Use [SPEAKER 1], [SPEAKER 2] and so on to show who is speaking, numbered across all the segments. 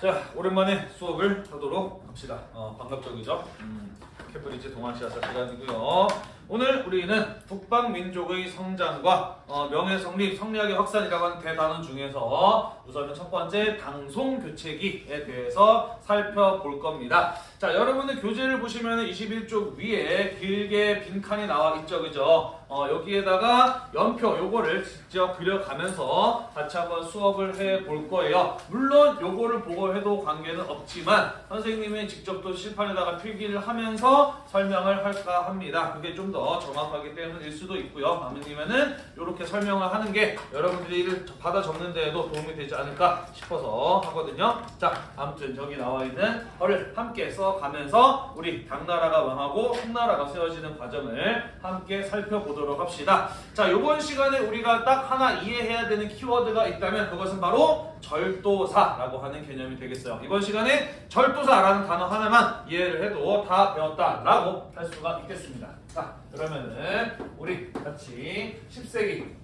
[SPEAKER 1] 자 오랜만에 수업을 하도록 합시다. 어, 반갑죠, 그죠? 음, 캐프리지 동아시아사 시간이고요. 오늘 우리는 북방 민족의 성장과 어, 명예 성립, 성리학의 확산이라고 하는 대단원 중에서 우선은 첫 번째 당송 교체기에 대해서 살펴볼 겁니다. 자, 여러분들 교재를 보시면 21쪽 위에 길게 빈칸이 나와 있죠, 그죠? 어, 여기에다가 연표 요거를 직접 그려가면서 같이 한번 수업을 해 볼 거예요. 물론 요거를 보고 해도 관계는 없지만 선생님이 직접 또 실판에다가 필기를 하면서 설명을 할까 합니다. 그게 좀더 정확하기 때문일 수도 있고요. 아니면은 이렇게 설명을 하는 게 여러분들이 이를 받아 적는 데에도 도움이 되지 않을까 싶어서 하거든요. 자, 아무튼 저기 나와 있는 거를 함께 써가면서 우리 당나라가 왕하고 송나라가 세워지는 과정을 함께 살펴보도록 합시다. 자, 요번 시간에 우리가 딱 하나 이해해야 되는 키워드가 있다면 그것은 바로 절도사라고 하는 개념이 되겠어요. 이번 시간에 절도사라는 단어 하나만 이해를 해도 다 배웠다라고 할 수가 있겠습니다. 자, 그러면은 우리 같이 10세기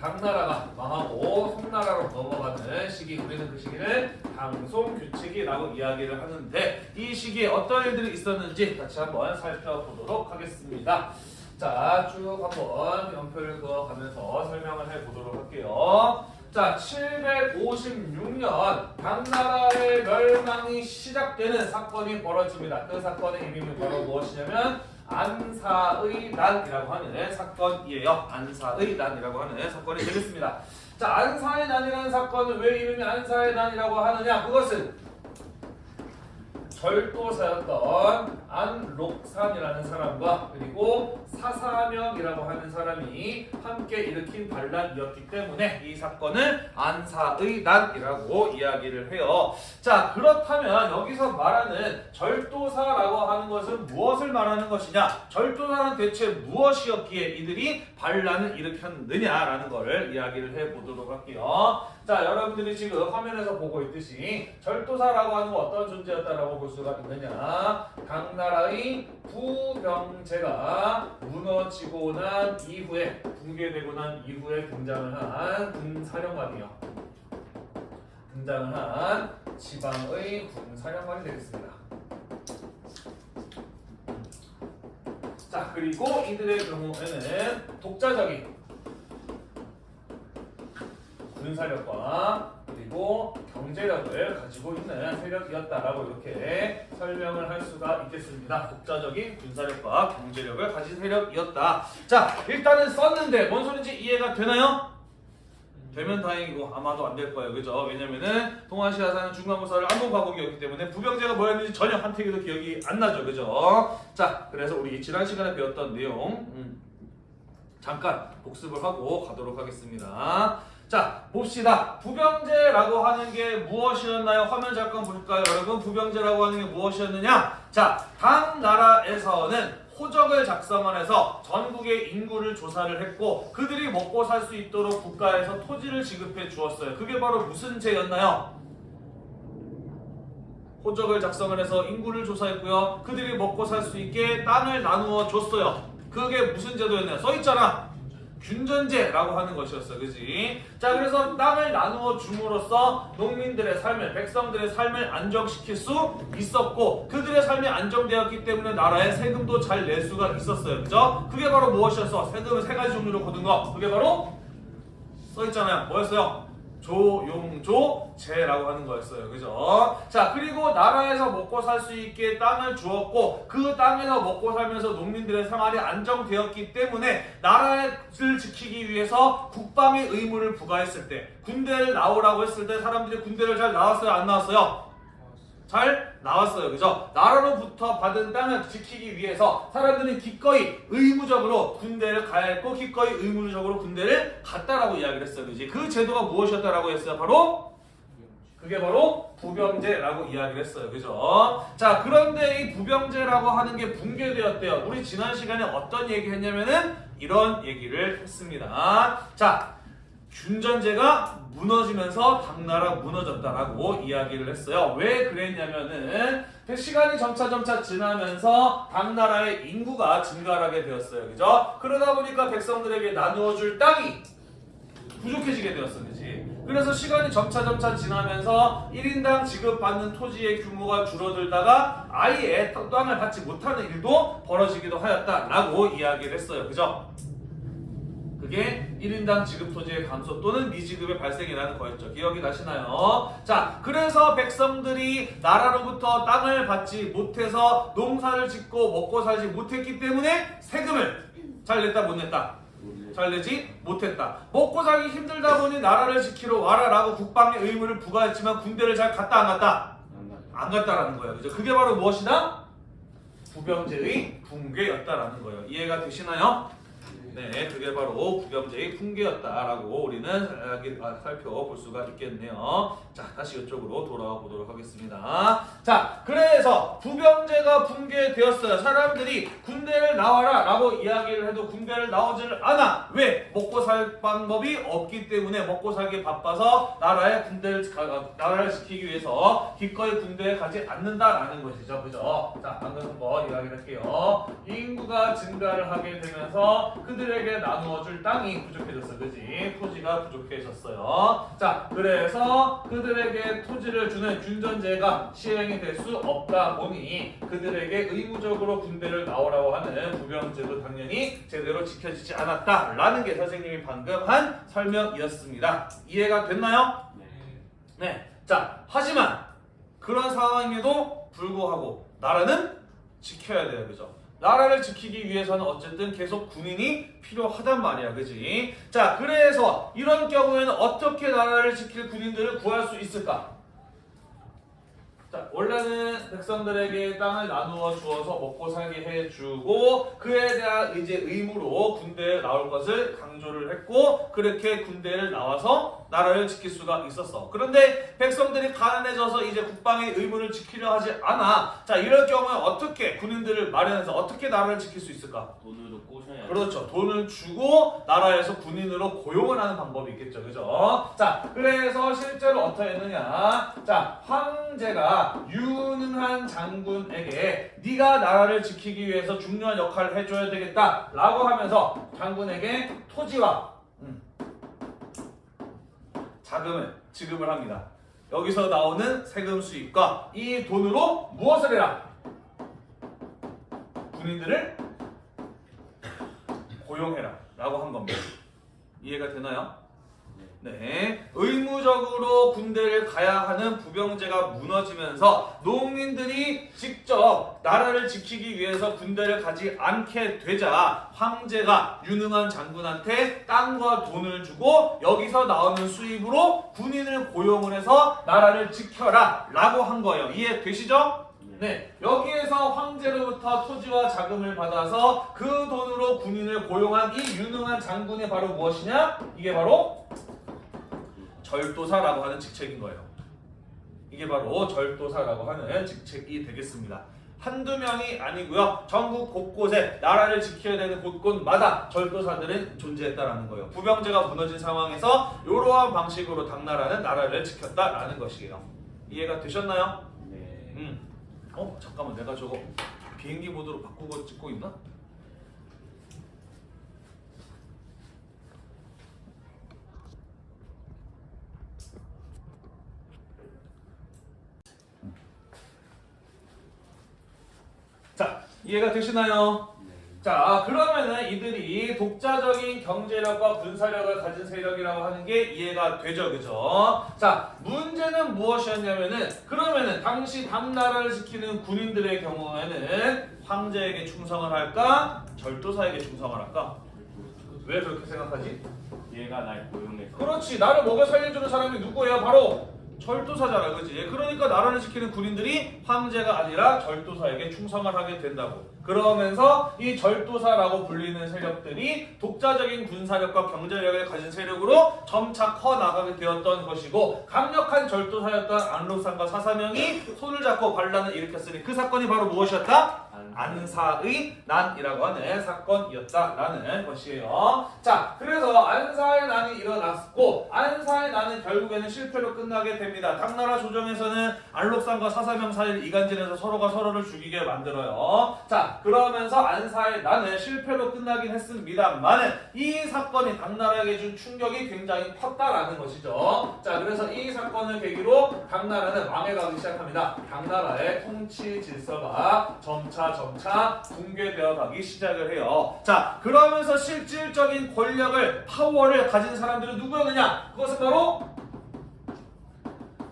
[SPEAKER 1] 당나라가 망하고 송나라로 넘어가는 시기 우리는 그 시기를 당송규칙이라고 이야기를 하는데 이 시기에 어떤 일들이 있었는지 같이 한번 살펴보도록 하겠습니다. 자, 쭉 한번 연표를 그어가면서 설명을 해보도록 할게요. 자, 756년 당나라의 멸망이 시작되는 사건이 벌어집니다. 그 사건의 이름이 바로 무엇이냐면 안사의 난이라고 하는 사건이에요. 안사의 난이라고 하는 사건이 되겠습니다. 자, 안사의 난이라는 사건은 왜 이름이 안사의 난이라고 하느냐? 그것은 절도사였던 안록산이라는 사람과 그리고 사사명이라고 하는 사람이 함께 일으킨 반란이었기 때문에 이 사건을 안사의 난이라고 이야기를 해요. 자 그렇다면 여기서 말하는 절도사라고 하는 것은 무엇을 말하는 것이냐? 절도사는 대체 무엇이었기에 이들이 반란을 일으켰느냐라는 것을 이야기를 해보도록 할게요. 자 여러분들이 지금 화면에서 보고 있듯이 절도사라고 하는 건 어떤 존재였다라고 볼 수가 있느냐? 당나라의 부병제가 무너지고 난 이후에 붕괴되고 난 이후에 등장을 한 군사령관이요. 등장을 한 지방의 군사령관이 되겠습니다. 자 그리고 이들의 경우에는 독자적인 군사력과 그리고 경제력을 가지고 있는 세력이었다라고 이렇게 설명을 할 수가 있겠습니다. 독자적인 군사력과 경제력을 가진 세력이었다. 자, 일단은 썼는데 뭔 소린지 이해가 되나요? 되면 다행이고 아마도 안 될 거예요. 그죠? 왜냐면은 동아시아 사는 중간고사를 한번 과목이었기 때문에 부병제가 뭐였는지 전혀 한태기도 기억이 안 나죠. 그죠? 자, 그래서 우리 지난 시간에 배웠던 내용 음, 잠깐 복습을 하고 가도록 하겠습니다. 자 봅시다. 부병제라고 하는 게 무엇이었나요? 화면 잠깐 볼까요? 여러분 부병제라고 하는 게 무엇이었느냐? 자 당나라에서는 호적을 작성을 해서 전국의 인구를 조사를 했고 그들이 먹고 살 수 있도록 국가에서 토지를 지급해 주었어요. 그게 바로 무슨 제였나요? 호적을 작성을 해서 인구를 조사했고요. 그들이 먹고 살 수 있게 땅을 나누어 줬어요. 그게 무슨 제도였나요? 써있잖아 균전제라고 하는 것이었어. 그지? 자, 그래서 땅을 나누어 줌으로써 농민들의 삶을, 백성들의 삶을 안정시킬 수 있었고, 그들의 삶이 안정되었기 때문에 나라에 세금도 잘 낼 수가 있었어요. 그죠? 그게 바로 무엇이었어? 세금을 세 가지 종류로 거둔 거. 그게 바로 써있잖아요. 뭐였어요? 조용조제라고 하는 거였어요. 그죠? 자, 그리고 나라에서 먹고 살 수 있게 땅을 주었고 그 땅에서 먹고 살면서 농민들의 생활이 안정되었기 때문에 나라를 지키기 위해서 국방의 의무를 부과했을 때 군대를 나오라고 했을 때 사람들이 군대를 잘 나왔어요? 안 나왔어요? 잘 나왔어요. 그죠? 나라로부터 받은 땅을 지키기 위해서 사람들은 기꺼이 의무적으로 군대를 했고 기꺼이 의무적으로 군대를 갔다라고 이야기를 했어요. 그지? 그 제도가 무엇이었다라고 했어요? 바로 그게 바로 부병제라고 이야기를 했어요. 그죠? 자, 그런데 이 부병제라고 하는 게 붕괴되었대요. 우리 지난 시간에 어떤 얘기 했냐면은 이런 얘기를 했습니다. 자, 균전제가 무너지면서 당나라 무너졌다라고 이야기를 했어요. 왜 그랬냐면은 그 시간이 점차 점차 지나면서 당나라의 인구가 증가하게 되었어요. 그죠? 그러다 보니까 백성들에게 나누어 줄 땅이 부족해지게 되었어, 그지? 그래서 시간이 점차 점차 지나면서 1인당 지급받는 토지의 규모가 줄어들다가 아예 땅을 받지 못하는 일도 벌어지기도 하였다라고 이야기를 했어요, 그죠? 그게 1인당 지급 토지의 감소 또는 미지급의 발생이라는 거였죠. 기억이 나시나요? 자, 그래서 백성들이 나라로부터 땅을 받지 못해서 농사를 짓고 먹고 살지 못했기 때문에 세금을 잘 냈다 못 냈다? 잘 내지 못했다. 먹고 살기 힘들다 보니 나라를 지키러 와라라고 국방의 의무를 부과했지만 군대를 잘 갔다 안 갔다? 안 갔다라는 거예요. 그죠? 그게 바로 무엇이다? 부병제의 붕괴였다라는 거예요. 이해가 되시나요? 네, 그게 바로 부병제의 붕괴였다라고 우리는 아, 살펴볼 수가 있겠네요. 자, 다시 이쪽으로 돌아와 보도록 하겠습니다. 자, 그래서 부병제가 붕괴되었어요. 사람들이 군대를 나와라 라고 이야기를 해도 군대를 나오지를 않아. 왜? 먹고 살 방법이 없기 때문에 먹고 살기 바빠서 나라의 군대를, 가- 가- 나라를 지키기 위해서 기꺼이 군대에 가지 않는다라는 것이죠. 그죠? 자, 방금 한번 이야기를 할게요. 인구가 증가를 하게 되면서 그들에게 나누어줄 땅이 부족해졌어. 그지? 토지가 부족해졌어요. 자, 그래서 그들에게 토지를 주는 균전제가 시행이 될 수 없다 보니 그들에게 의무적으로 군대를 나오라고 하는 부병제도 당연히 제대로 지켜지지 않았다라는 게 선생님이 방금 한 설명이었습니다. 이해가 됐나요? 네. 자, 하지만 그런 상황에도 불구하고 나라는 지켜야 돼요. 그죠? 나라를 지키기 위해서는 어쨌든 계속 군인이 필요하단 말이야. 그지? 자, 그래서 이런 경우에는 어떻게 나라를 지킬 군인들을 구할 수 있을까? 자, 원래는 백성들에게 땅을 나누어 주어서 먹고 살게 해주고 그에 대한 이제 의무로 군대에 나올 것을 강조를 했고 그렇게 군대를 나와서 나라를 지킬 수가 있었어. 그런데 백성들이 가난해져서 이제 국방의 의무를 지키려 하지 않아. 자, 이럴 경우에 어떻게 군인들을 마련해서 어떻게 나라를 지킬 수 있을까?
[SPEAKER 2] 돈으로 꼬셔야
[SPEAKER 1] 그렇죠. 돈을 주고 나라에서 군인으로 고용을 하는 방법이 있겠죠. 그죠? 자, 그래서 실제로 어떻게 했느냐. 자, 황제가 유능한 장군에게 네가 나라를 지키기 위해서 중요한 역할을 해줘야 되겠다. 라고 하면서 장군에게 토지와 음, 자금을 지급을 합니다. 여기서 나오는 세금 수입과 이 돈으로 무엇을 해라? 군인들을 고용해라 라고 한 겁니다. 이해가 되나요? 네. 의무적으로 군대를 가야 하는 부병제가 무너지면서 농민들이 직접 나라를 지키기 위해서 군대를 가지 않게 되자 황제가 유능한 장군한테 땅과 돈을 주고 여기서 나오는 수입으로 군인을 고용을 해서 나라를 지켜라 라고 한 거예요. 이해되시죠? 네, 여기에서 황제로부터 토지와 자금을 받아서 그 돈으로 군인을 고용한 이 유능한 장군이 바로 무엇이냐? 이게 바로 절도사라고 하는 직책인 거예요. 이게 바로 절도사라고 하는 직책이 되겠습니다. 한두 명이 아니고요. 전국 곳곳에 나라를 지켜야 되는 곳곳마다 절도사들은 존재했다라는 거예요. 부병제가 무너진 상황에서 이러한 방식으로 당나라는 나라를 지켰다라는 것이에요. 이해가 되셨나요?
[SPEAKER 2] 네.
[SPEAKER 1] 음. 어 잠깐만 내가 저거 비행기 모드로 바꾸고 찍고 있나? 자 이해가 되시나요?
[SPEAKER 2] 네.
[SPEAKER 1] 자 그러면은 이들이 독자적인 경제력과 군사력을 가진 세력이라고 하는 게 이해가 되죠 그죠? 자 문제는 무엇이었냐면은 그러면은 당시 당나라를 지키는 군인들의 경우에는 황제에게 충성을 할까? 절도사에게 충성을 할까? 왜 그렇게 생각하지?
[SPEAKER 2] 얘가 날 고용해서
[SPEAKER 1] 그렇지. 나를 먹여 살려주는 사람이 누구예요? 바로 절도사잖아 그지 그러니까 나라를 지키는 군인들이 황제가 아니라 절도사에게 충성을 하게 된다고 그러면서 이 절도사라고 불리는 세력들이 독자적인 군사력과 경제력을 가진 세력으로 점차 커 나가게 되었던 것이고 강력한 절도사였던 안록산과 사사명이 손을 잡고 반란을 일으켰으니 그 사건이 바로 무엇이었다? 안사의 난이라고 하는 사건이었다라는 것이에요. 자, 그래서 안사의 난이 일어났고 안사의 난 나는 결국에는 실패로 끝나게 됩니다. 당나라 조정에서는 알록산과 사사명 사이를 이간질해서 서로가 서로를 죽이게 만들어요. 자, 그러면서 안사의 나는 실패로 끝나긴 했습니다만은 이 사건이 당나라에게 준 충격이 굉장히 컸다라는 것이죠. 자, 그래서 이 사건을 계기로 당나라는 망해가기 시작합니다. 당나라의 통치 질서가 점차 점차 붕괴되어 가기 시작을 해요. 자, 그러면서 실질적인 권력을 파워를 가진 사람들은 누구였느냐? 그것은 바로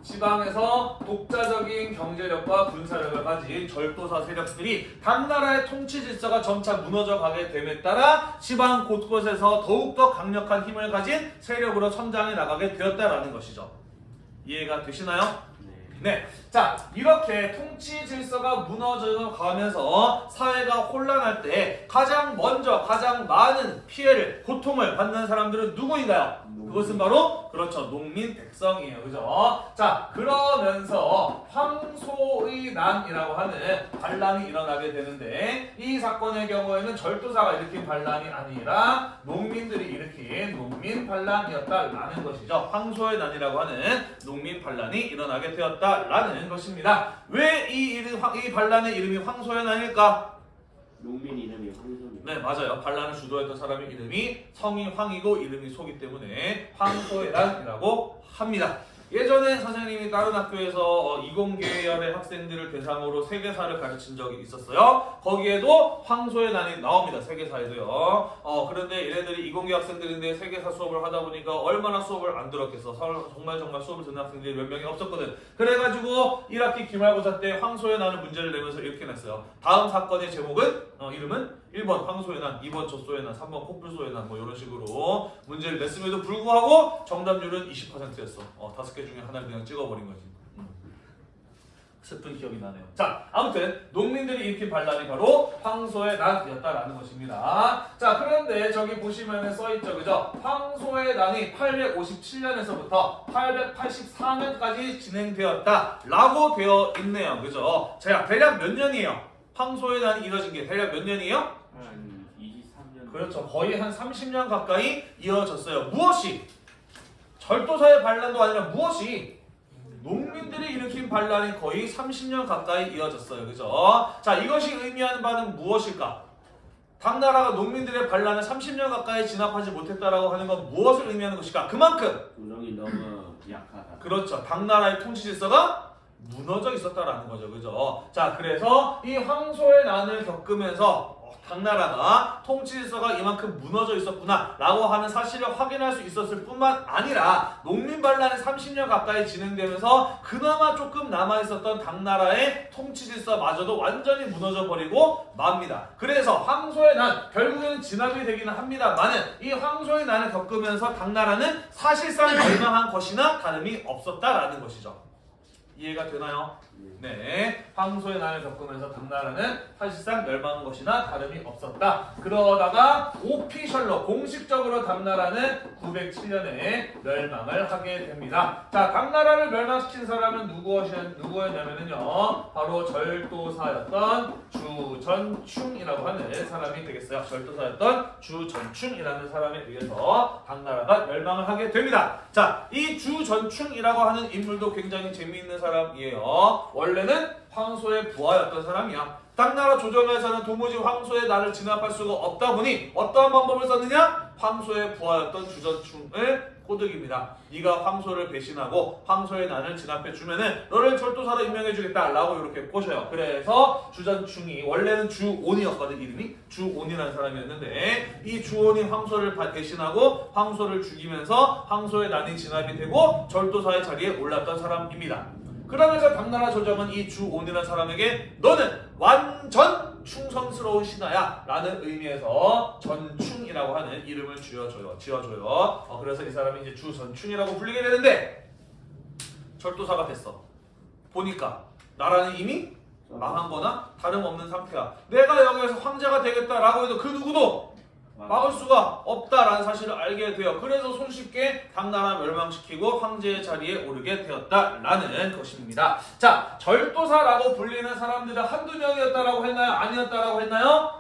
[SPEAKER 1] 지방에서 독자적인 경제력과 군사력을 가진 절도사 세력들이 당나라의 통치 질서가 점차 무너져 가게 됨에 따라 지방 곳곳에서 더욱더 강력한 힘을 가진 세력으로 성장해 나가게 되었다라는 것이죠. 이해가 되시나요?
[SPEAKER 2] 네.
[SPEAKER 1] 네. 자, 이렇게 통치 질서가 무너져 가면서 사회가 혼란할 때 가장 먼저 가장 많은 피해를, 고통을 받는 사람들은 누구인가요? 그것은 바로 그렇죠. 농민 백성이에요. 그죠? 자, 그러면서 황소의 난이라고 하는 반란이 일어나게 되는데 이 사건의 경우에는 절도사가 일으킨 반란이 아니라 농민들이 일으킨 농민 반란이었다라는 것이죠. 황소의 난이라고 하는 농민 반란이 일어나게 되었다 라는 것입니다. 왜 이 이름 이 반란의 이름이 황소의 난일까?
[SPEAKER 2] 농민 이름이 황소님.
[SPEAKER 1] 네 맞아요. 반란을 주도했던 사람의 이름이 성이 황이고 이름이 소기 때문에 황소해란이라고 합니다. 예전에 선생님이 다른 학교에서 어, 이공계열의 학생들을 대상으로 세계사를 가르친 적이 있었어요. 거기에도 황소의 난이 나옵니다. 세계사에도요. 어, 그런데 얘네들이 이공계 학생들인데 세계사 수업을 하다 보니까 얼마나 수업을 안 들었겠어. 서- 정말 정말 수업을 듣는 학생들이 몇 명이 없었거든. 그래가지고 1학기 기말고사 때 황소의 난을 문제를 내면서 이렇게 냈어요. 다음 사건의 제목은 어, 이름은 1번 황소의 난, 2번 젖소의 난, 3번 코뿔소의 난, 뭐 이런 식으로 문제를 냈음에도 불구하고 정답률은 20%였어. 어, 다섯 개 중에 하나를 그냥 찍어버린 거지. 음. 슬픈 기억이 나네요. 자, 아무튼 농민들이 일으킨 반란이 바로 황소의 난이었다라는 것입니다. 자, 그런데 저기 보시면은 써있죠, 그죠? 황소의 난이 857년에서부터 884년까지 진행되었다라고 되어 있네요, 그죠? 자, 대략 몇 년이에요? 황소의 난이 이뤄진 게 대략 몇 년이에요?
[SPEAKER 2] 한 23년.
[SPEAKER 1] 그렇죠. 거의 한 30년 가까이 이어졌어요. 무엇이? 절도사의 반란도 아니라 무엇이? 농민들이 일으킨 반란이 거의 30년 가까이 이어졌어요. 그죠? 자, 이것이 의미하는 바는 무엇일까? 당나라가 농민들의 반란을 30년 가까이 진압하지 못했다라고 하는 건 무엇을 의미하는 것일까? 그만큼
[SPEAKER 2] 조정이 너무 약하다.
[SPEAKER 1] 그렇죠. 당나라의 통치 질서가 무너져 있었다라는 거죠. 그죠? 자, 그래서 이 황소의 난을 겪으면서 어, 당나라가 통치 질서가 이만큼 무너져 있었구나 라고 하는 사실을 확인할 수 있었을 뿐만 아니라 농민 반란이 30년 가까이 진행되면서 그나마 조금 남아 있었던 당나라의 통치 질서마저도 완전히 무너져 버리고 맙니다. 그래서 황소의 난 결국에는 진압이 되기는 합니다만은 이 황소의 난을 겪으면서 당나라는 사실상 멸망한 것이나 다름이 없었다라는 것이죠. 이해가 되나요? 네, 황소의 난을 겪으면서 당나라는 사실상 멸망한 것이나 다름이 없었다. 그러다가 오피셜로 공식적으로 당나라는 907년에 멸망을 하게 됩니다. 자, 당나라를 멸망시킨 사람은 누구였, 누구였냐면요, 바로 절도사였던 주전충이라고 하는 사람이 되겠어요. 절도사였던 주전충이라는 사람에 의해서 당나라가 멸망을 하게 됩니다. 자, 이 주전충이라고 하는 인물도 굉장히 재미있는 사람이에요. 원래는 황소의 부하였던 사람이야. 당나라 조정에서는 도무지 황소의 나를 진압할 수가 없다 보니 어떠한 방법을 썼느냐? 황소의 부하였던 주전충을 꼬드깁니다. 네가 황소를 배신하고 황소의 난을 진압해 주면 은 너를 절도사로 임명해 주겠다 라고 이렇게 꼬셔요. 그래서 주전충이 원래는 주온이었거든 이름이 주온이라는 사람이었는데 이 주온이 황소를 바- 배신하고 황소를 죽이면서 황소의 난이 진압이 되고 절도사의 자리에 올랐던 사람입니다. 그러면서 당나라 조정은 이 주온이라는 사람에게 너는 완전 충성스러운 신하야 라는 의미에서 전충이라고 하는 이름을 지어줘요. 지어줘요. 어, 그래서 이 사람이 이제 주전충이라고 불리게 되는데 절도사가 됐어. 보니까 나라는 이미 망한 거나 다름없는 상태야. 내가 여기에서 황제가 되겠다라고 해도 그 누구도 막을 수가 없다라는 사실을 알게 돼요. 그래서 손쉽게 당나라 멸망시키고 황제의 자리에 오르게 되었다라는 것입니다. 자, 절도사라고 불리는 사람들은 한두 명이었다라고 했나요? 아니었다라고 했나요?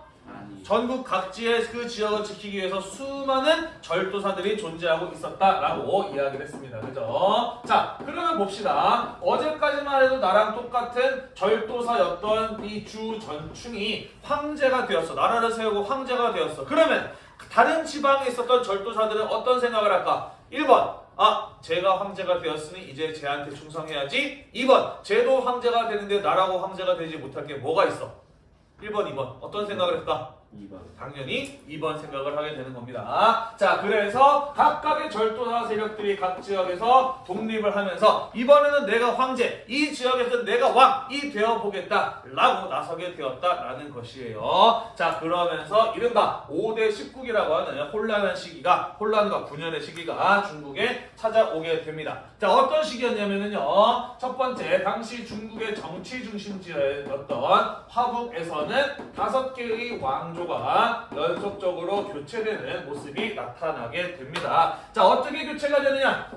[SPEAKER 1] 전국 각지의 그 지역을 지키기 위해서 수많은 절도사들이 존재하고 있었다라고 이야기를 했습니다. 그죠? 자, 그러면 봅시다. 어제까지만 해도 나랑 똑같은 절도사였던 이 주 전충이 황제가 되었어. 나라를 세우고 황제가 되었어. 그러면 다른 지방에 있었던 절도사들은 어떤 생각을 할까? 1번. 아, 제가 황제가 되었으니 이제 쟤한테 충성해야지. 2번. 쟤도 황제가 되는데 나라고 황제가 되지 못할 게 뭐가 있어? 1번, 2번. 어떤 생각을 했다?
[SPEAKER 2] 2번.
[SPEAKER 1] 당연히 2번 생각을 하게 되는 겁니다. 자, 그래서 각각의 절도사 세력들이 각 지역에서 독립을 하면서 이번에는 내가 황제, 이 지역에서 내가 왕이 되어 보겠다 라고 나서게 되었다라는 것이에요. 자, 그러면서 이른바 5대 19기라고 하는 혼란한 시기가 혼란과 분열의 시기가 중국에 찾아오게 됩니다. 자, 어떤 시기였냐면요. 첫 번째, 당시 중국의 정치 중심지였던 화북에서는 다섯 개의 왕 조가 연속적으로 교체되는 모습이 나타나게 됩니다. 자, 어떻게 교체가 되느냐?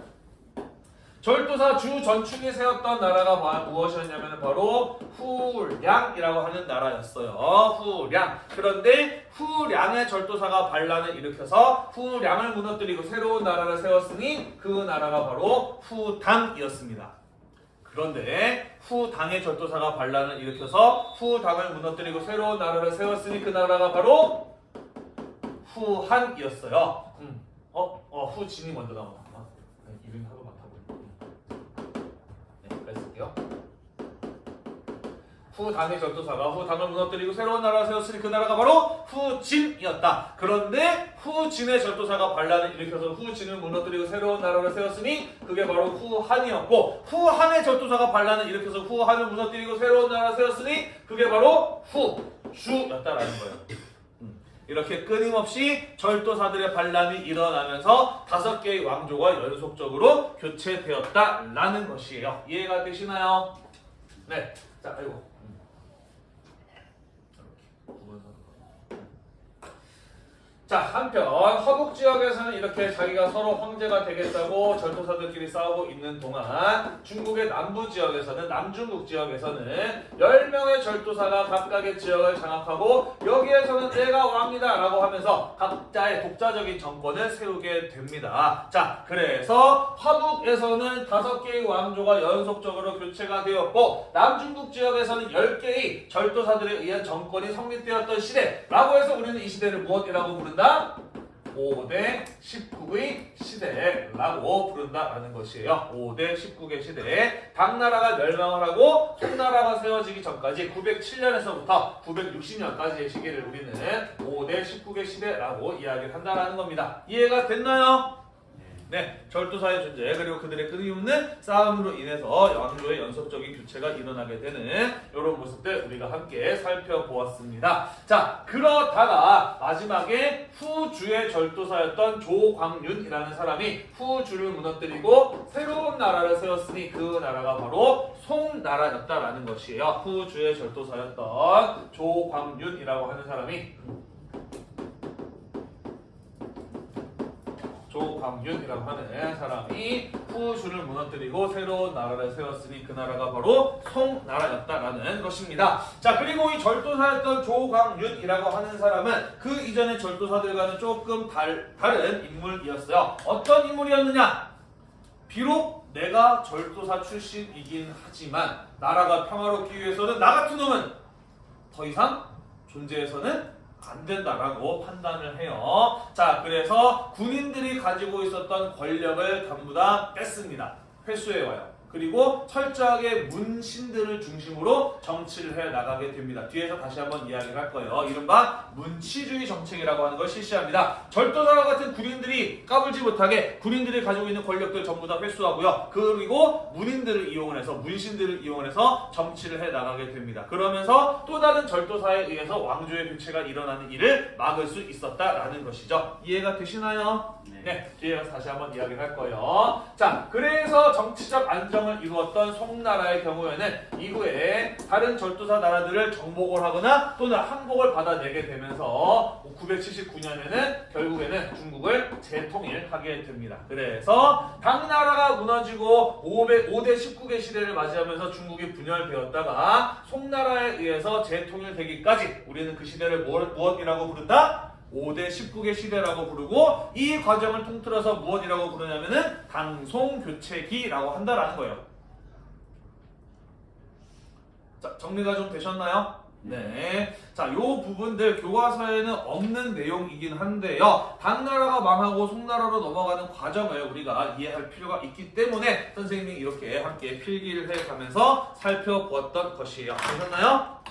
[SPEAKER 1] 절도사 주 전충이 세웠던 나라가 바- 무엇이었냐면 바로 후량이라고 하는 나라였어요. 후량. 그런데 후량의 절도사가 반란을 일으켜서 후량을 무너뜨리고 새로운 나라를 세웠으니 그 나라가 바로 후당이었습니다. 그런데 후 당의 절도사가 반란을 일으켜서 후 당을 무너뜨리고 새로운 나라를 세웠으니 그 나라가 바로 후한이었어요. 음. 어, 어, 후진이 먼저 나오나? 아, 네, 이름이 하도 많다 보니. 네, 여기까지 쓸게요. 후당의 절도사가 후당을 무너뜨리고 새로운 나라를 세웠으니 그 나라가 바로 후진이었다. 그런데 후진의 절도사가 반란을 일으켜서 후진을 무너뜨리고 새로운 나라를 세웠으니 그게 바로 후한이었고 후한의 절도사가 반란을 일으켜서 후한을 무너뜨리고 새로운 나라를 세웠으니 그게 바로 후주였다라는 거예요. 음. 이렇게 끊임없이 절도사들의 반란이 일어나면서 다섯 개의 왕조가 연속적으로 교체되었다라는 것이에요. 이해가 되시나요? 네. 자, 아이고. 음. 이렇게 두 번 서는 거. 자, 한편 화북 지역에서는 이렇게 자기가 서로 황제가 되겠다고 절도사들끼리 싸우고 있는 동안 중국의 남부 지역에서는 남중국 지역에서는 10명의 절도사가 각각의 지역을 장악하고 여기에서는 내가 왕이다 라고 하면서 각자의 독자적인 정권을 세우게 됩니다. 자, 그래서 화북에서는 다섯 개의 왕조가 연속적으로 교체가 되었고 남중국 지역에서는 10개의 절도사들에 의한 정권이 성립되었던 시대라고 해서 우리는 이 시대를 무엇이라고 부른다? 5대 19의 시대라고 부른다라는 것이에요. 5대 19의 시대. 당나라가 멸망을 하고 송나라가 세워지기 전까지 907년에서부터 960년까지의 시기를 우리는 5대 19의 시대라고 이야기를 한다라는 겁니다. 이해가 됐나요? 네, 절도사의 존재 그리고 그들의 끊임없는 싸움으로 인해서 왕조의 연속적인 교체가 일어나게 되는 이런 모습들 우리가 함께 살펴보았습니다. 자, 그러다가 마지막에 후주의 절도사였던 조광윤이라는 사람이 후주를 무너뜨리고 새로운 나라를 세웠으니 그 나라가 바로 송나라였다라는 것이에요. 후주의 절도사였던 조광윤이라고 하는 사람이 조광윤이라고 하는 사람이 후주를 무너뜨리고 새로운 나라를 세웠으니 그 나라가 바로 송나라였다라는 것입니다. 자 그리고 이 절도사였던 조광윤이라고 하는 사람은 그 이전의 절도사들과는 조금 달, 다른 인물이었어요. 어떤 인물이었느냐? 비록 내가 절도사 출신이긴 하지만 나라가 평화롭기 위해서는 나 같은 놈은 더 이상 존재해서는 안 된다라고 판단을 해요. 자, 그래서 군인들이 가지고 있었던 권력을 전부 다 뺐습니다. 회수해 와요. 그리고 철저하게 문신들을 중심으로 정치를 해 나가게 됩니다. 뒤에서 다시 한번 이야기를 할 거예요. 이른바 문치주의 정책이라고 하는 걸 실시합니다. 절도사와 같은 군인들이 까불지 못하게 군인들이 가지고 있는 권력들 전부 다 회수하고요. 그리고 문인들을 이용을 해서 문신들을 이용을 해서 정치를 해 나가게 됩니다. 그러면서 또 다른 절도사에 의해서 왕조의 교체가 일어나는 일을 막을 수 있었다라는 것이죠. 이해가 되시나요?
[SPEAKER 2] 네.
[SPEAKER 1] 네, 뒤에 가서 다시 한번 이야기를 할 거예요. 자, 그래서 정치적 안정 을 과정을 이루었던 송나라의 경우에는 이후에 다른 절도사 나라들을 정복을 하거나 또는 항복을 받아내게 되면서 979년에는 결국에는 중국을 재통일하게 됩니다. 그래서 당나라가 무너지고 500, 5대 19개 시대를 맞이하면서 중국이 분열되었다가 송나라에 의해서 재통일되기까지 우리는 그 시대를 무엇, 무엇이라고 부른다? 5대 19개 시대라고 부르고 이 과정을 통틀어서 무엇이라고 부르냐면은 당송교체기라고 한다라는 거예요. 자, 정리가 좀 되셨나요? 네. 자, 요 부분들 교과서에는 없는 내용이긴 한데요. 당나라가 망하고 송나라로 넘어가는 과정을 우리가 이해할 필요가 있기 때문에 선생님이 이렇게 함께 필기를 해 가면서 살펴보았던 것이에요. 되셨나요?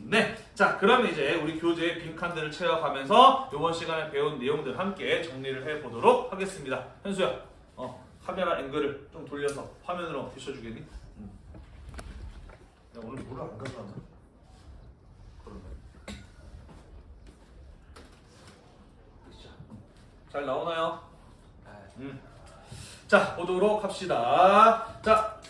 [SPEAKER 1] 네. 자, 그러면 이제 우리 교재의 빈칸들을 채워가면서 이번 시간에 배운 내용들 함께 정리를 해 보도록 하겠습니다. 현수야, 어, 카메라 앵글을 좀 돌려서 화면으로 비춰주겠니? 응. 야, 오늘 물을 안 가져왔나? 그러면. 자, 잘 나오나요? 음. 자, 보도록 합시다. 자,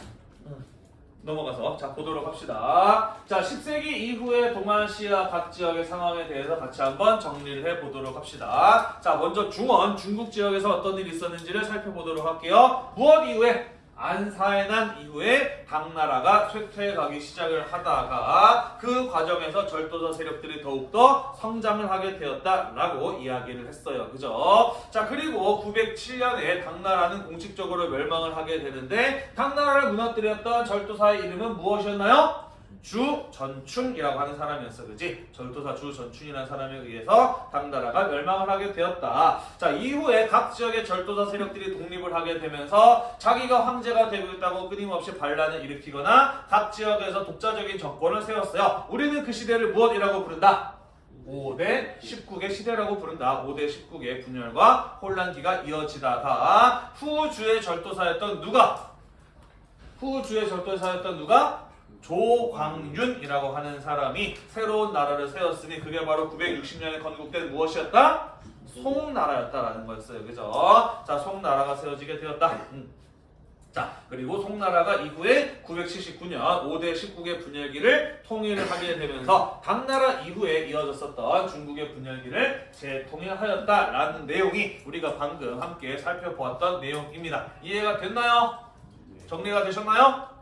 [SPEAKER 1] 넘어가서 자 보도록 합시다. 자 10세기 이후의 동아시아 각 지역의 상황에 대해서 같이 한번 정리를 해 보도록 합시다. 자 먼저 중원 중국 지역에서 어떤 일이 있었는지를 살펴보도록 할게요. 무엇 이후에 안사의 난 이후에 당나라가 쇠퇴해가기 시작을 하다가 그 과정에서 절도자 세력들이 더욱더 성장을 하게 되었다라고 이야기를 했어요. 그죠? 자 그리고 907년에 당나라는 공식적으로 멸망을 하게 되는데 당나라를 무너뜨렸던 절도사의 이름은 무엇이었나요? 주전충이라고 하는 사람이었어, 그지? 절도사 주전충이라는 사람에 의해서 당나라가 멸망을 하게 되었다. 자, 이후에 각 지역의 절도사 세력들이 독립을 하게 되면서 자기가 황제가 되고 있다고 끊임없이 반란을 일으키거나 각 지역에서 독자적인 정권을 세웠어요. 우리는 그 시대를 무엇이라고 부른다? 5대 19개 시대라고 부른다. 5대 19개 분열과 혼란기가 이어지다가 후주의 절도사였던 누가? 후주의 절도사였던 누가? 조광윤이라고 하는 사람이 새로운 나라를 세웠으니 그게 바로 960년에 건국된 무엇이었다? 송나라였다라는 거였어요. 그죠? 자, 송나라가 세워지게 되었다. 음. 자, 그리고 송나라가 이후에 979년 5대 19개 분열기를 통일을 하게 되면서 당나라 이후에 이어졌었던 중국의 분열기를 재통일하였다라는 내용이 우리가 방금 함께 살펴보았던 내용입니다. 이해가 됐나요? 정리가 되셨나요?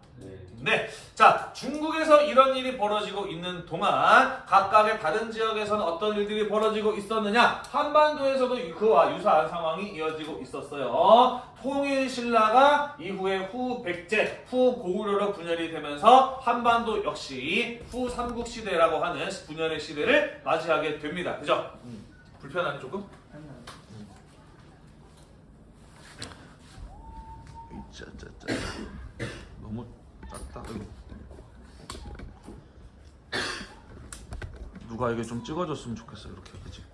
[SPEAKER 2] 네.
[SPEAKER 1] 네. 자, 중국에서 이런 일이 벌어지고 있는 동안 각각의 다른 지역에서는 어떤 일들이 벌어지고 있었느냐? 한반도에서도 그와 유사한 상황이 이어지고 있었어요. 통일 신라가 이후에 후 백제, 후 고구려로 분열이 되면서 한반도 역시 후 삼국 시대라고 하는 분열의 시대를 맞이하게 됩니다. 그죠? 음, 불편하니 조금? 짜짜짜 너무 작다. 누가 이게 좀 찍어줬으면 좋겠어 이렇게 그지?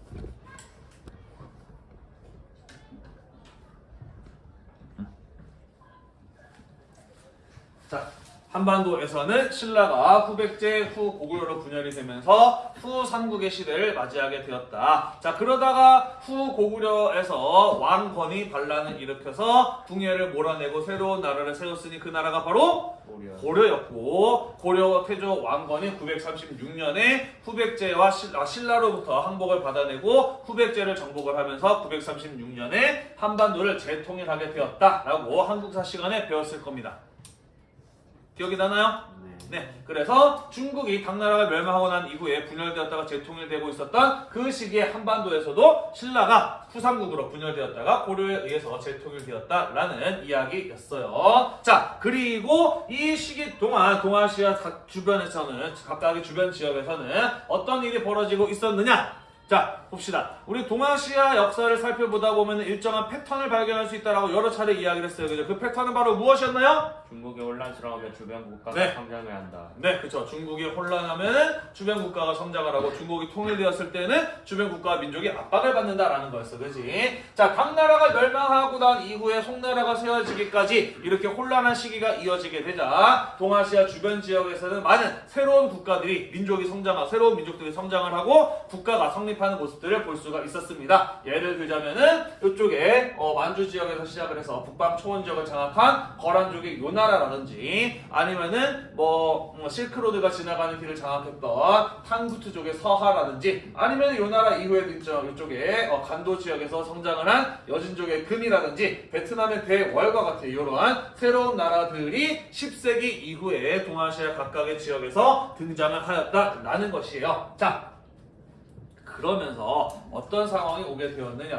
[SPEAKER 1] 자 한반도에서는 신라가 후백제 후 고구려로 분열이 되면서 후 삼국의 시대를 맞이하게 되었다. 자 그러다가 후 고구려에서 왕건이 반란을 일으켜서 궁예를 몰아내고 새로운 나라를 세웠으니 그 나라가 바로
[SPEAKER 2] 고려.
[SPEAKER 1] 고려였고 고려 태조 왕건이 936년에 후백제와 신- 아, 신라로부터 항복을 받아내고 후백제를 정복을 하면서 936년에 한반도를 재통일하게 되었다라고 한국사 시간에 배웠을 겁니다. 기억이 나나요?
[SPEAKER 2] 네.
[SPEAKER 1] 네, 그래서 중국이 당나라가 멸망하고 난 이후에 분열되었다가 재통일되고 있었던 그 시기에 한반도에서도 신라가 후삼국으로 분열되었다가 고려에 의해서 재통일되었다라는 이야기였어요. 자, 그리고 이 시기 동안 동아시아 각 주변에서는 각각의 주변 지역에서는 어떤 일이 벌어지고 있었느냐? 자, 봅시다. 우리 동아시아 역사를 살펴보다 보면 일정한 패턴을 발견할 수 있다라고 여러 차례 이야기를 했어요. 그죠? 그 패턴은 바로 무엇이었나요?
[SPEAKER 2] 중국이 혼란스러우면 주변 국가가
[SPEAKER 1] 네.
[SPEAKER 2] 성장해야 한다.
[SPEAKER 1] 네, 그렇죠. 중국이 혼란하면 주변 국가가 성장을 하고 중국이 통일되었을 때는 주변 국가와 민족이 압박을 받는다라는 거였어, 그렇지? 자, 당나라가 멸망하고 난 이후에 송나라가 세워지기까지 이렇게 혼란한 시기가 이어지게 되자 동아시아 주변 지역에서는 많은 새로운 국가들이 민족이 성장하고 새로운 민족들이 성장을 하고 국가가 성립 성립하는 모습들을 볼 수가 있었습니다. 예를 들자면은 이쪽에 어, 만주 지역에서 시작을 해서 북방 초원 지역을 장악한 거란족의 요나라라든지 아니면은 뭐 음, 실크로드가 지나가는 길을 장악했던 탕구트족의 서하라든지 아니면 요나라 이후에 있죠 이쪽에 어, 간도 지역에서 성장을 한 여진족의 금이라든지 베트남의 대월과 같은 이러한 새로운 나라들이 10세기 이후에 동아시아 각각의 지역에서 등장을 하였다라는 것이에요. 자, 그러면서 어떤 상황이 오게 되었느냐?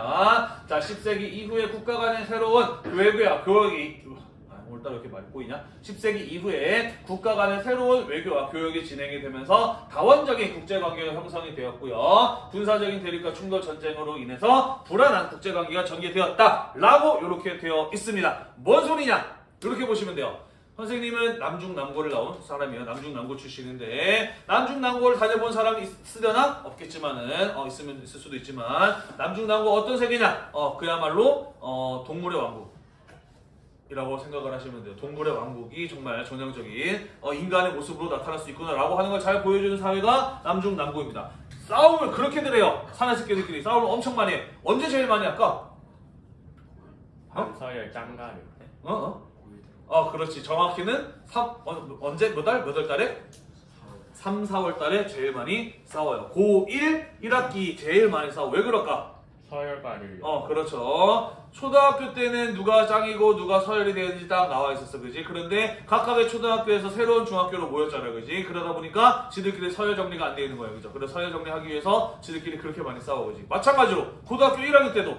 [SPEAKER 1] 자, 10세기 이후에 국가 간의 새로운 외교와 교역이 아, 오늘따라 왜 이렇게 많이 보이냐? 10세기 이후에 국가 간의 새로운 외교와 교역이 진행이 되면서 다원적인 국제관계가 형성이 되었고요. 군사적인 대립과 충돌 전쟁으로 인해서 불안한 국제관계가 전개되었다 라고 이렇게 되어 있습니다. 뭔 소리냐? 이렇게 보시면 돼요. 선생님은 남중남고를 나온 사람이에요. 남중남고 출신인데 남중남고를 다녀본 사람이 있으려나? 없겠지만은 어, 있으면 있을 수도 있지만 남중남고 어떤 세계냐? 어 그야말로 어, 동물의 왕국 이라고 생각을 하시면 돼요. 동물의 왕국이 정말 전형적인 어, 인간의 모습으로 나타날 수 있구나라고 하는 걸 잘 보여주는 사회가 남중남고입니다. 싸움을 그렇게들 해요. 사내새끼들끼리 싸움을 엄청 많이 해. 언제 제일 많이 할까?
[SPEAKER 2] 한서열 짱가리.
[SPEAKER 1] 어? 어? 어, 그렇지. 정확히는 3, 어, 언제, 몇 달? 몇 월 달에? 3, 4월 달에 제일 많이 싸워요. 고1, 1학기 제일 많이 싸워. 왜 그럴까?
[SPEAKER 2] 서열가리.
[SPEAKER 1] 어, 그렇죠. 초등학교 때는 누가 짱이고 누가 서열이 되는지 딱 나와 있었어, 그지? 그런데 각각의 초등학교에서 새로운 중학교로 모였잖아, 그지? 그러다 보니까 지들끼리 서열 정리가 안 돼 있는 거예요, 그죠? 그래서 서열 정리하기 위해서 지들끼리 그렇게 많이 싸워, 그지? 마찬가지로 고등학교 1학년 때도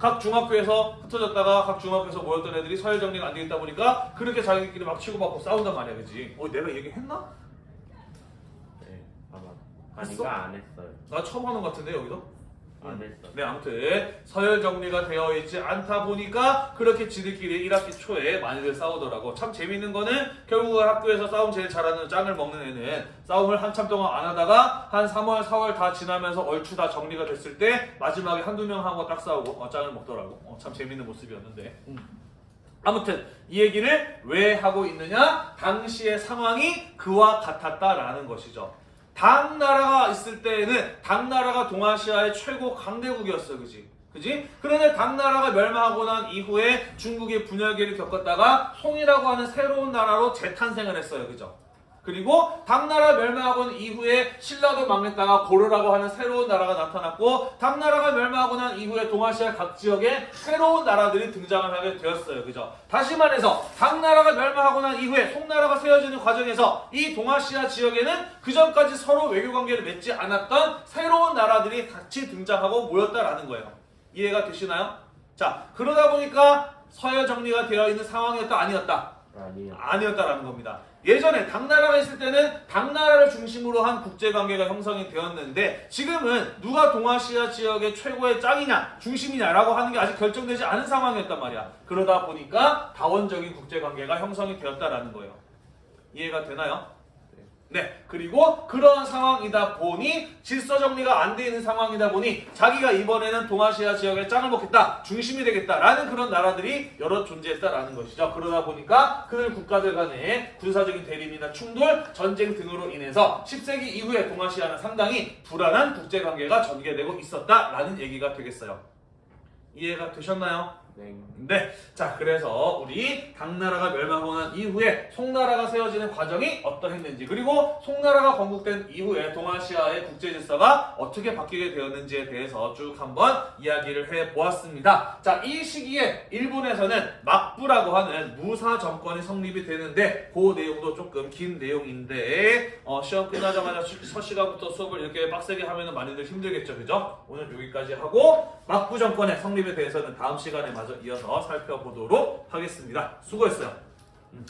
[SPEAKER 1] 각 중학교에서 흩어졌다가 각 중학교에서 모였던 애들이 서열 정리가 안 되겠다 보니까 그렇게 자기들끼리 막 치고받고 싸운단 말이야, 그지? 어, 내가 얘기했나?
[SPEAKER 2] 네, 아마. 아니가 안 했어요.
[SPEAKER 1] 나 처음 하는 것 같은데, 여기서?
[SPEAKER 2] 안 했어.
[SPEAKER 1] 네, 아무튼 서열 정리가 되어 있지 않다 보니까 그렇게 지들끼리 1학기 초에 많이들 싸우더라고. 참 재밌는 거는 결국은 학교에서 싸움 제일 잘하는 짱을 먹는 애는 싸움을 한참 동안 안 하다가 한 3월, 4월 다 지나면서 얼추 다 정리가 됐을 때 마지막에 한두 명 하고 딱 싸우고 어, 짱을 먹더라고. 어, 참 재밌는 모습이었는데. 음. 아무튼 이 얘기를 왜 하고 있느냐? 당시의 상황이 그와 같았다라는 것이죠. 당나라가 있을 때에는 당나라가 동아시아의 최고 강대국이었어, 그지? 그지? 그런데 당나라가 멸망하고 난 이후에 중국이 분열기를 겪었다가 송이라고 하는 새로운 나라로 재탄생을 했어요, 그죠? 그리고 당나라 멸망하고 난 이후에 신라도 망했다가 고려라고 하는 새로운 나라가 나타났고 당나라가 멸망하고 난 이후에 동아시아 각 지역에 새로운 나라들이 등장을 하게 되었어요. 그죠? 다시 말해서 당나라가 멸망하고 난 이후에 송나라가 세워지는 과정에서 이 동아시아 지역에는 그 전까지 서로 외교 관계를 맺지 않았던 새로운 나라들이 같이 등장하고 모였다라는 거예요. 이해가 되시나요? 자, 그러다 보니까 서열 정리가 되어 있는 상황이었다 아니었다?
[SPEAKER 2] 아니요.
[SPEAKER 1] 아니었다라는 겁니다. 예전에 당나라가 있을 때는 당나라를 중심으로 한 국제관계가 형성이 되었는데 지금은 누가 동아시아 지역의 최고의 짱이냐 중심이냐라고 하는 게 아직 결정되지 않은 상황이었단 말이야. 그러다 보니까 다원적인 국제관계가 형성이 되었다라는 거예요. 이해가 되나요? 네. 그리고 그러한 상황이다 보니 질서 정리가 안 돼 있는 상황이다 보니 자기가 이번에는 동아시아 지역의 짱을 먹겠다, 중심이 되겠다라는 그런 나라들이 여러 존재했다라는 것이죠. 그러다 보니까 그들 국가들 간의 군사적인 대립이나 충돌, 전쟁 등으로 인해서 10세기 이후에 동아시아는 상당히 불안한 국제 관계가 전개되고 있었다라는 얘기가 되겠어요. 이해가 되셨나요?
[SPEAKER 2] 네.
[SPEAKER 1] 네. 자, 그래서 우리 당나라가 멸망하고 난 이후에 송나라가 세워지는 과정이 어떠했는지 그리고 송나라가 건국된 이후에 동아시아의 국제 질서가 어떻게 바뀌게 되었는지에 대해서 쭉 한번 이야기를 해 보았습니다. 자, 이 시기에 일본에서는 막부라고 하는 무사 정권이 성립이 되는데 그 내용도 조금 긴 내용인데 어, 시험 끝나자마자 시간부터 수업을 이렇게 빡세게 하면 많이들 힘들겠죠, 그죠? 오늘 여기까지 하고 막부 정권의 성립에 대해서는 다음 시간에 마저 이어서 살펴보도록 하겠습니다. 수고했어요. 음.